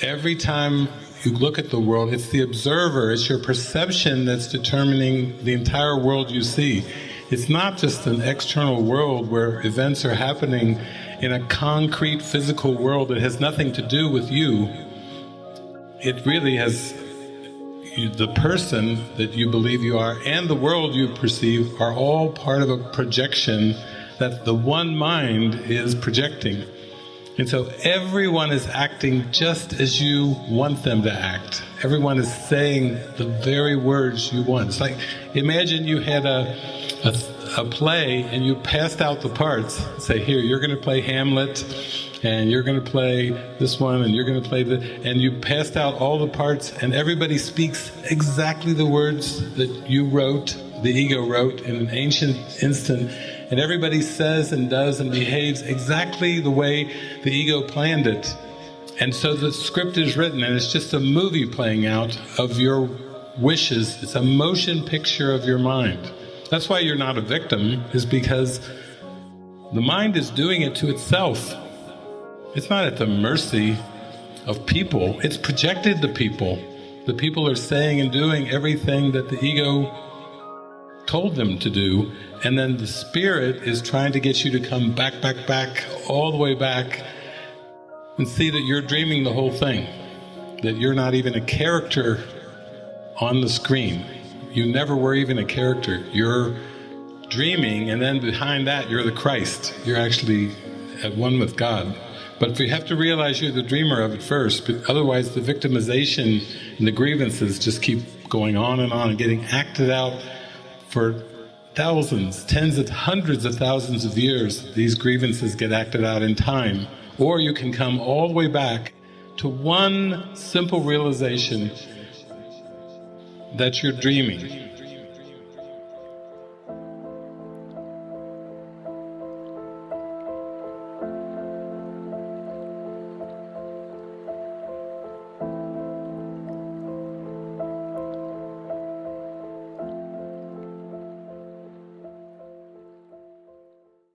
every time you look at the world, it's the observer, it's your perception that's determining the entire world you see. It's not just an external world where events are happening in a concrete physical world that has nothing to do with you. It really has the person that you believe you are and the world you perceive are all part of a projection that the one mind is projecting. And so everyone is acting just as you want them to act. Everyone is saying the very words you want. It's like, imagine you had a, a, a play and you passed out the parts. Say, here, you're going to play Hamlet, and you're going to play this one, and you're going to play the, and you passed out all the parts, and everybody speaks exactly the words that you wrote, the ego wrote in an ancient instant, and everybody says and does and behaves exactly the way the ego planned it. And so the script is written and it's just a movie playing out of your wishes. It's a motion picture of your mind. That's why you're not a victim, is because the mind is doing it to itself. It's not at the mercy of people, it's projected to people. The people are saying and doing everything that the ego told them to do, and then the spirit is trying to get you to come back, back, back, all the way back, and see that you're dreaming the whole thing, that you're not even a character on the screen. You never were even a character. You're dreaming, and then behind that, you're the Christ. You're actually at one with God. But you have to realize you're the dreamer of it first, but otherwise the victimization and the grievances just keep going on and on and getting acted out for thousands, tens of hundreds of thousands of years, these grievances get acted out in time. Or you can come all the way back to one simple realization that you're dreaming.